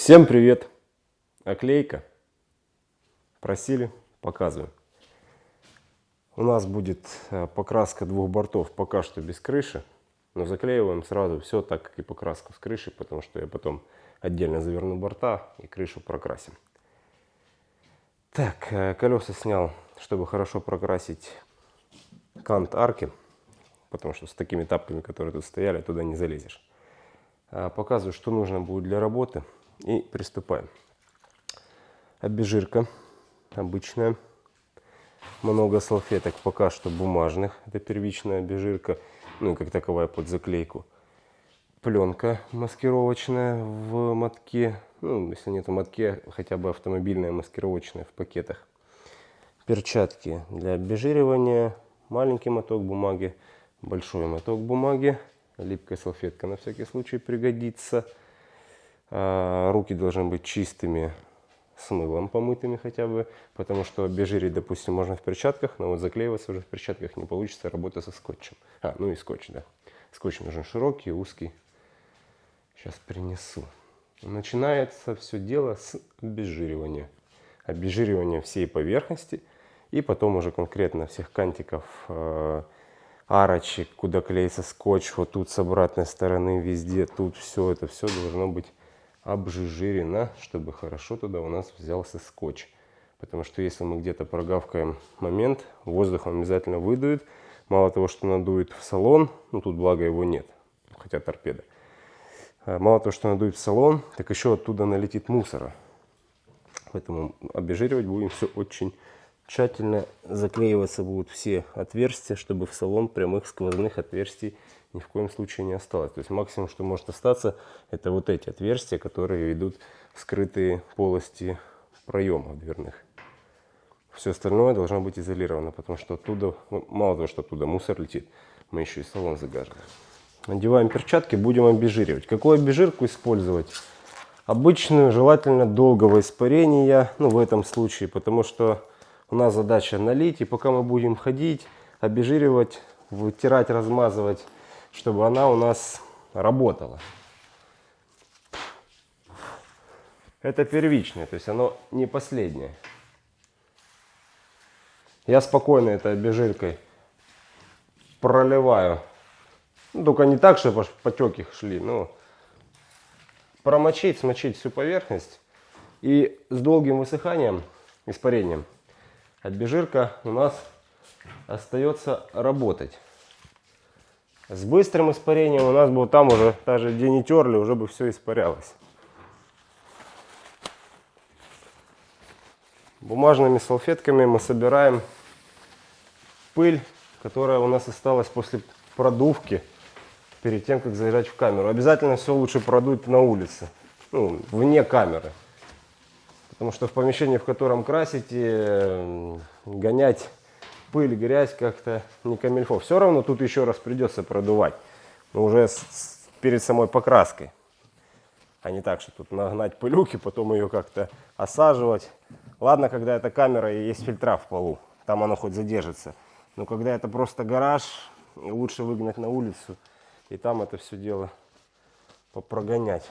Всем привет! Оклейка. Просили, показываю. У нас будет э, покраска двух бортов пока что без крыши. Но заклеиваем сразу все так, как и покраску с крыши, потому что я потом отдельно заверну борта и крышу прокрасим. Так, э, колеса снял, чтобы хорошо прокрасить кант арки, потому что с такими тапками, которые тут стояли, туда не залезешь. А, показываю, что нужно будет для работы и приступаем. Обезжирка обычная. Много салфеток пока что бумажных. Это первичная обезжирка, ну и как таковая под заклейку. Пленка маскировочная в мотке. Ну, если нет в мотке, хотя бы автомобильная маскировочная в пакетах. Перчатки для обезжиривания. Маленький моток бумаги, большой моток бумаги. Липкая салфетка на всякий случай пригодится. А, руки должны быть чистыми, с мылом помытыми хотя бы, потому что обезжирить, допустим, можно в перчатках, но вот заклеиваться уже в перчатках не получится, работа со скотчем. А, ну и скотч, да. Скотч нужен широкий, узкий. Сейчас принесу. Начинается все дело с обезжиривания. Обезжиривания всей поверхности и потом уже конкретно всех кантиков, э, арочек, куда клеится скотч, вот тут с обратной стороны, везде, тут все это все должно быть обжижирено, чтобы хорошо туда у нас взялся скотч. Потому что если мы где-то прогавкаем момент, воздух обязательно выдует. Мало того, что надует в салон, ну тут благо его нет, хотя торпеда. Мало того, что надует в салон, так еще оттуда налетит мусора. Поэтому обезжиривать будем все очень тщательно. Заклеиваться будут все отверстия, чтобы в салон прямых сквозных отверстий ни в коем случае не осталось. То есть максимум, что может остаться, это вот эти отверстия, которые идут в скрытые полости проемов дверных. Все остальное должно быть изолировано, потому что оттуда, ну, мало того, что оттуда мусор летит, мы еще и салон загажим. Надеваем перчатки, будем обезжиривать. Какую обезжирку использовать? Обычную, желательно долгого испарения, ну в этом случае, потому что у нас задача налить, и пока мы будем ходить, обезжиривать, вытирать, размазывать чтобы она у нас работала. Это первичное, то есть оно не последнее. Я спокойно этой обезжиркой проливаю. Ну, только не так, чтобы потеки шли. Но промочить, смочить всю поверхность. И с долгим высыханием, испарением, обезжирка у нас остается работать. С быстрым испарением у нас бы там уже, даже где не терли, уже бы все испарялось. Бумажными салфетками мы собираем пыль, которая у нас осталась после продувки перед тем, как заезжать в камеру. Обязательно все лучше продуть на улице, ну, вне камеры. Потому что в помещении, в котором красите, гонять пыль, грязь как-то не камильфо. Все равно тут еще раз придется продувать. Но уже с, с, перед самой покраской. А не так, что тут нагнать пылюки, потом ее как-то осаживать. Ладно, когда это камера и есть фильтра в полу. Там оно хоть задержится. Но когда это просто гараж, лучше выгнать на улицу. И там это все дело попрогонять.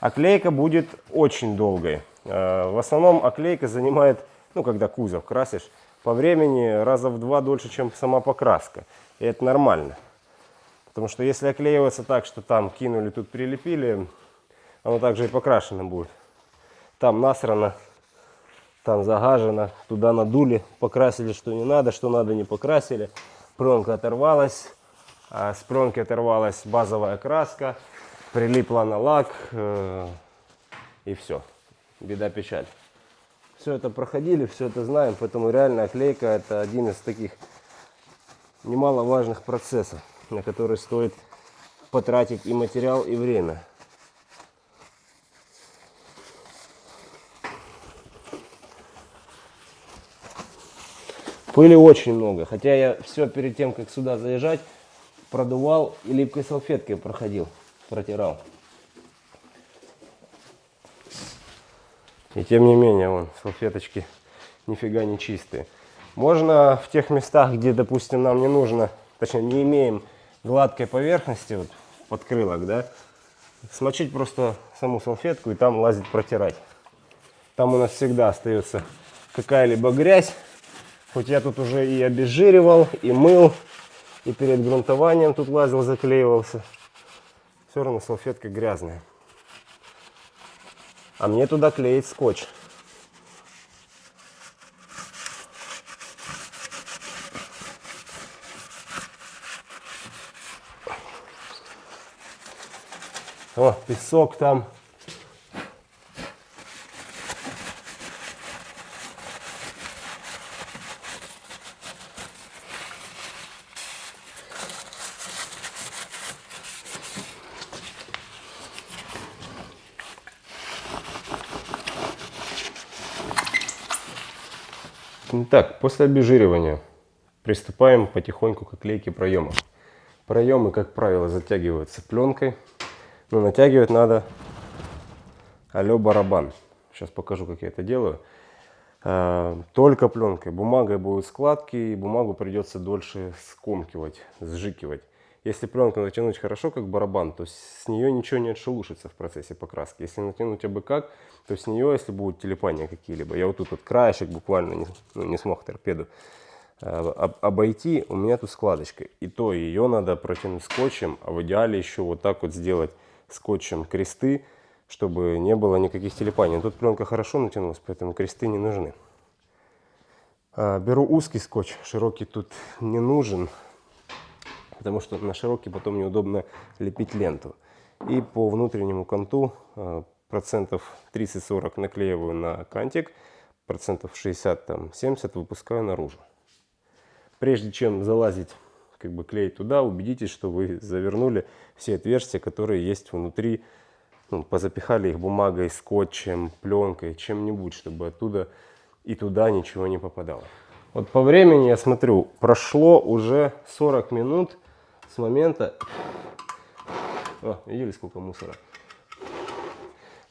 Оклейка будет очень долгой. Э, в основном оклейка занимает, ну, когда кузов красишь, по времени раза в два дольше, чем сама покраска. И это нормально. Потому что если оклеиваться так, что там кинули, тут прилепили, оно также и покрашено будет. Там насрано, там загажено, туда надули, покрасили, что не надо, что надо, не покрасили. Пленка оторвалась, а с пленки оторвалась базовая краска, прилипла на лак э, и все беда, печаль. Все это проходили, все это знаем, поэтому реально оклейка это один из таких немаловажных процессов, на который стоит потратить и материал, и время. Пыли очень много, хотя я все перед тем, как сюда заезжать, продувал и липкой салфеткой проходил, протирал. И тем не менее, вон, салфеточки нифига не чистые. Можно в тех местах, где, допустим, нам не нужно, точнее, не имеем гладкой поверхности, вот подкрылок, да, смочить просто саму салфетку и там лазить протирать. Там у нас всегда остается какая-либо грязь. Хоть я тут уже и обезжиривал, и мыл, и перед грунтованием тут лазил, заклеивался. Все равно салфетка грязная. А мне туда клеить скотч. О, песок там. Так, после обезжиривания приступаем потихоньку к оклейке проемов. Проемы, как правило, затягиваются пленкой. Но натягивать надо алё барабан. Сейчас покажу, как я это делаю. А, только пленкой. Бумагой будут складки, и бумагу придется дольше скомкивать, сжикивать. Если пленку натянуть хорошо, как барабан, то с нее ничего не отшелушится в процессе покраски. Если натянуть абы как, то с нее, если будут телепания какие-либо, я вот тут вот краешек буквально не, ну, не смог торпеду э, обойти, у меня тут складочка. И то ее надо протянуть скотчем, а в идеале еще вот так вот сделать скотчем кресты, чтобы не было никаких телепаний. Тут пленка хорошо натянулась, поэтому кресты не нужны. А, беру узкий скотч, широкий тут не нужен потому что на широкий потом неудобно лепить ленту. И по внутреннему конту э, процентов 30-40 наклеиваю на кантик, процентов 60-70 выпускаю наружу. Прежде чем залазить, как бы клеить туда, убедитесь, что вы завернули все отверстия, которые есть внутри, ну, позапихали их бумагой, скотчем, пленкой, чем-нибудь, чтобы оттуда и туда ничего не попадало. Вот по времени я смотрю, прошло уже 40 минут, с момента... О, видели, сколько мусора?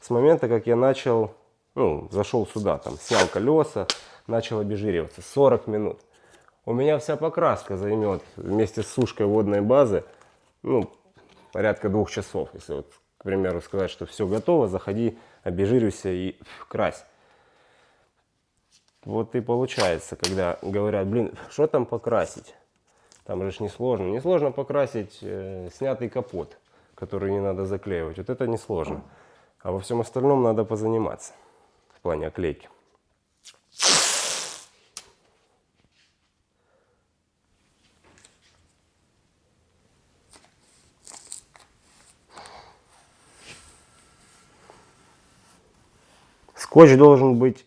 С момента, как я начал, ну, зашел сюда, там, снял колеса, начал обезжириваться. 40 минут. У меня вся покраска займет вместе с сушкой водной базы, ну, порядка двух часов. Если вот, к примеру, сказать, что все готово, заходи, обезжиривайся и крась. Вот и получается, когда говорят, блин, что там покрасить? Там же несложно. Несложно покрасить э, снятый капот, который не надо заклеивать. Вот это несложно. А во всем остальном надо позаниматься в плане оклейки. Скотч должен быть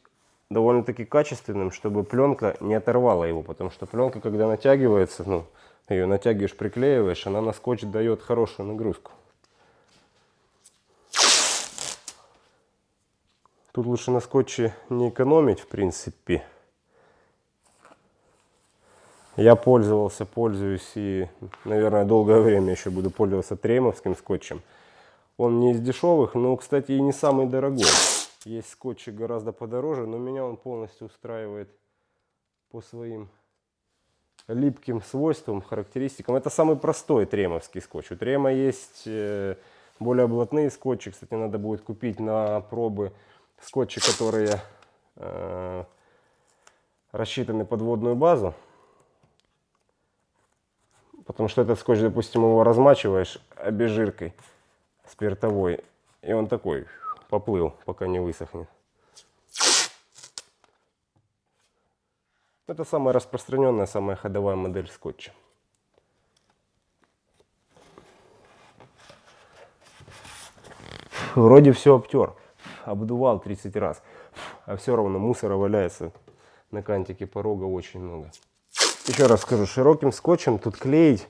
довольно-таки качественным, чтобы пленка не оторвала его, потому что пленка, когда натягивается, ну, ее натягиваешь, приклеиваешь, она на скотч дает хорошую нагрузку. Тут лучше на скотче не экономить, в принципе. Я пользовался, пользуюсь и, наверное, долгое время еще буду пользоваться тремовским скотчем. Он не из дешевых, но, кстати, и не самый дорогой. Есть скотчи гораздо подороже, но меня он полностью устраивает по своим липким свойствам, характеристикам. Это самый простой тремовский скотч. У трема есть э, более блатные скотчи. Кстати, надо будет купить на пробы скотчи, которые э, рассчитаны под водную базу. Потому что этот скотч, допустим, его размачиваешь обезжиркой спиртовой, и он такой поплыл, пока не высохнет. Это самая распространенная, самая ходовая модель скотча. Вроде все обтер, обдувал 30 раз, а все равно мусора валяется на кантике порога очень много. Еще раз скажу, широким скотчем тут клеить,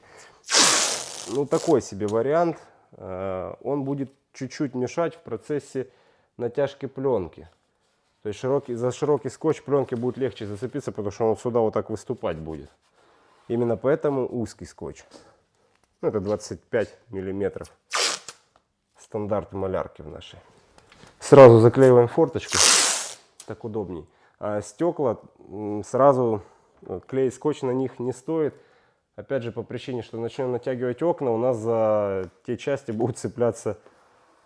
ну такой себе вариант, э, он будет чуть-чуть мешать в процессе натяжки пленки. То есть широкий, за широкий скотч пленки будет легче зацепиться, потому что он сюда вот так выступать будет. Именно поэтому узкий скотч. Ну, это 25 миллиметров. Стандарт малярки в нашей. Сразу заклеиваем форточку. Так удобней. А стекла сразу э, клеить скотч на них не стоит. Опять же, по причине, что начнем натягивать окна, у нас за те части будет цепляться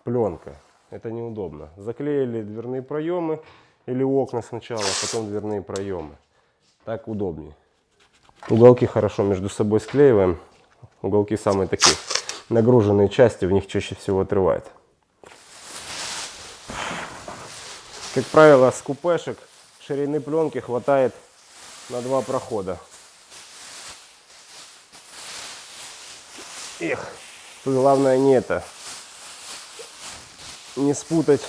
пленка. Это неудобно. Заклеили дверные проемы или окна сначала, а потом дверные проемы. Так удобнее. Уголки хорошо между собой склеиваем. Уголки самые такие нагруженные части, в них чаще всего отрывает. Как правило, с купешек ширины пленки хватает на два прохода. Эх, главное не это. Не спутать.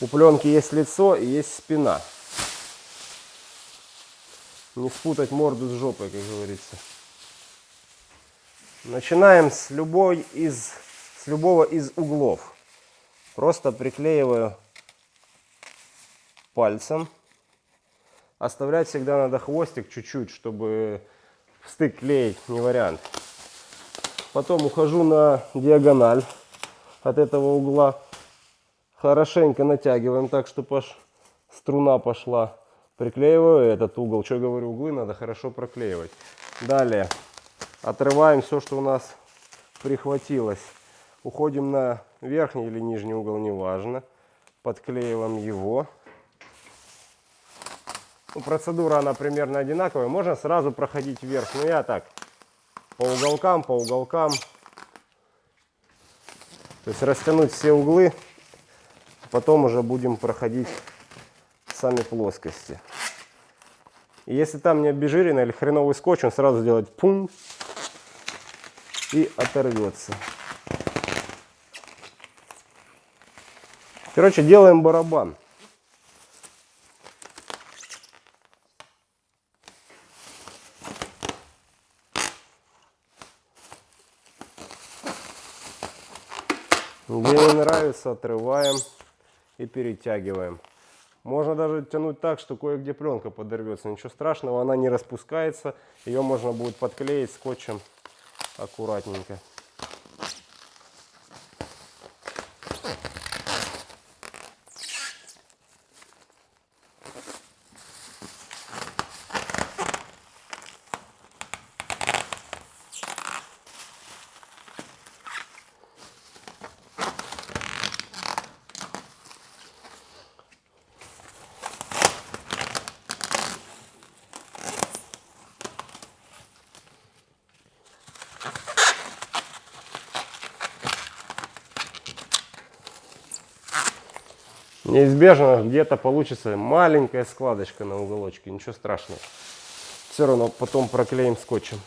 У пленки есть лицо и есть спина. Не спутать морду с жопой, как говорится. Начинаем с любой из с любого из углов. Просто приклеиваю пальцем. Оставлять всегда надо хвостик чуть-чуть, чтобы в стык клеить не вариант. Потом ухожу на диагональ от этого угла. Хорошенько натягиваем так, чтобы аж струна пошла. Приклеиваю этот угол. Что говорю, углы надо хорошо проклеивать. Далее отрываем все, что у нас прихватилось. Уходим на верхний или нижний угол, неважно. Подклеиваем его. Ну, процедура, она примерно одинаковая. Можно сразу проходить вверх. Но я так, по уголкам, по уголкам. То есть растянуть все углы. Потом уже будем проходить сами плоскости. И если там не обезжирено или хреновый скотч, он сразу сделает пум и оторвется. Короче, делаем барабан. Где не нравится, отрываем и перетягиваем. Можно даже тянуть так, что кое-где пленка подорвется. Ничего страшного, она не распускается. Ее можно будет подклеить скотчем аккуратненько. Неизбежно где-то получится маленькая складочка на уголочке, ничего страшного. Все равно потом проклеим скотчем,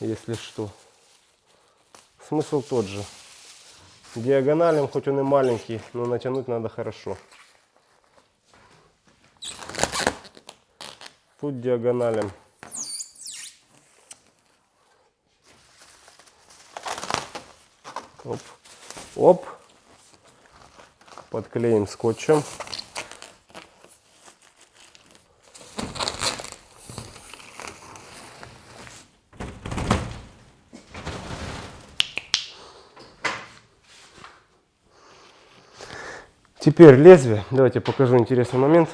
если что. Смысл тот же. Диагоналем, хоть он и маленький, но натянуть надо хорошо. Тут диагоналем. Оп. Оп подклеим скотчем. Теперь лезвие. Давайте покажу интересный момент.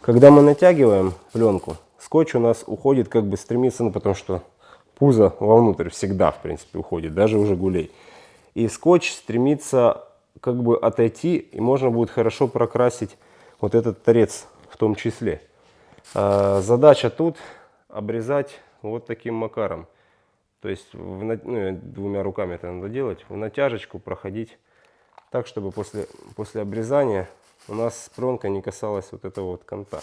Когда мы натягиваем пленку, скотч у нас уходит как бы стремится, ну потому что пузо вовнутрь всегда, в принципе, уходит, даже уже гулей. И скотч стремится как бы отойти, и можно будет хорошо прокрасить вот этот торец в том числе. А, задача тут обрезать вот таким макаром. То есть в, ну, двумя руками это надо делать, в натяжечку проходить так, чтобы после, после обрезания у нас пленка не касалась вот этого вот конта.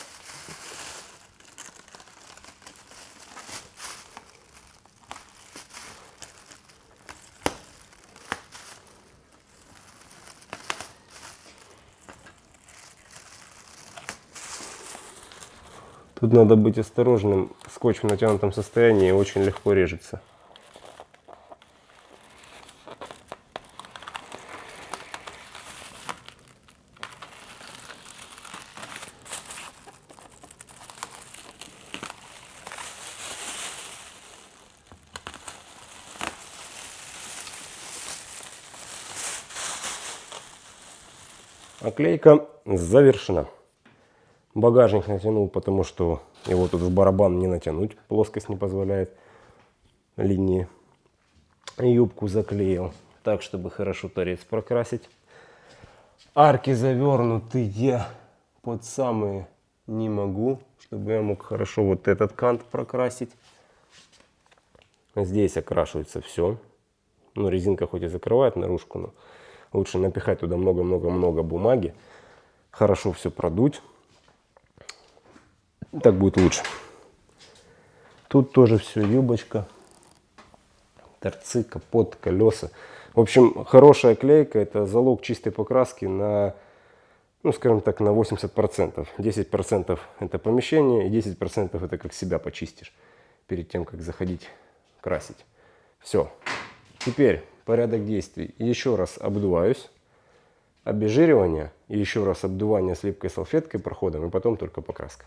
Тут надо быть осторожным. Скотч в натянутом состоянии очень легко режется. Оклейка завершена. Багажник натянул, потому что его тут в барабан не натянуть, плоскость не позволяет линии. Юбку заклеил так, чтобы хорошо торец прокрасить. Арки завернутые под самые не могу, чтобы я мог хорошо вот этот кант прокрасить. Здесь окрашивается все. Ну, резинка хоть и закрывает наружку, но лучше напихать туда много-много-много бумаги. Хорошо все продуть. Так будет лучше. Тут тоже все юбочка, торцы, капот, колеса. В общем, хорошая клейка – это залог чистой покраски на, ну, скажем так, на 80%. 10% это помещение, и 10% это как себя почистишь перед тем, как заходить красить. Все. Теперь порядок действий. Еще раз обдуваюсь. Обезжиривание и еще раз обдувание с липкой салфеткой проходом, и потом только покраска.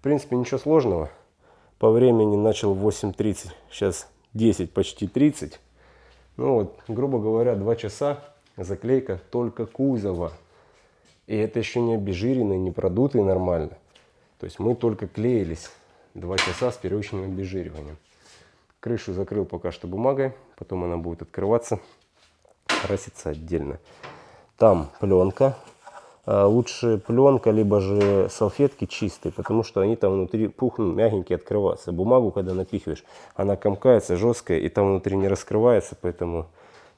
В принципе, ничего сложного. По времени начал в 8.30, сейчас 10, почти 30. Ну вот, грубо говоря, 2 часа заклейка только кузова. И это еще не обезжиренный, не продутый нормально. То есть мы только клеились 2 часа с первичным обезжириванием. Крышу закрыл пока что бумагой, потом она будет открываться, краситься отдельно. Там пленка. А, лучше пленка, либо же салфетки чистые, потому что они там внутри пухнут, мягенькие, открываться. Бумагу, когда напихиваешь, она комкается, жесткая, и там внутри не раскрывается, поэтому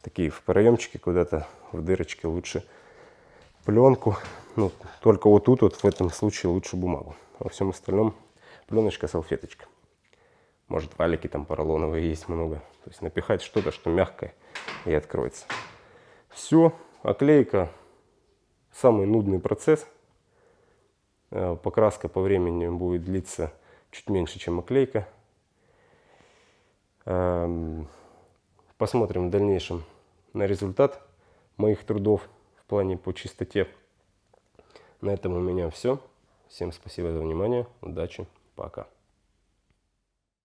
такие в проемчике куда-то, в дырочке лучше пленку. Ну, только вот тут, вот в этом случае лучше бумагу. Во всем остальном пленочка, салфеточка. Может валики там поролоновые есть много. То есть напихать что-то, что мягкое и откроется. Все, оклейка самый нудный процесс. Э, покраска по времени будет длиться чуть меньше, чем оклейка. Эм, посмотрим в дальнейшем на результат моих трудов в плане по чистоте. На этом у меня все. Всем спасибо за внимание. Удачи. Пока.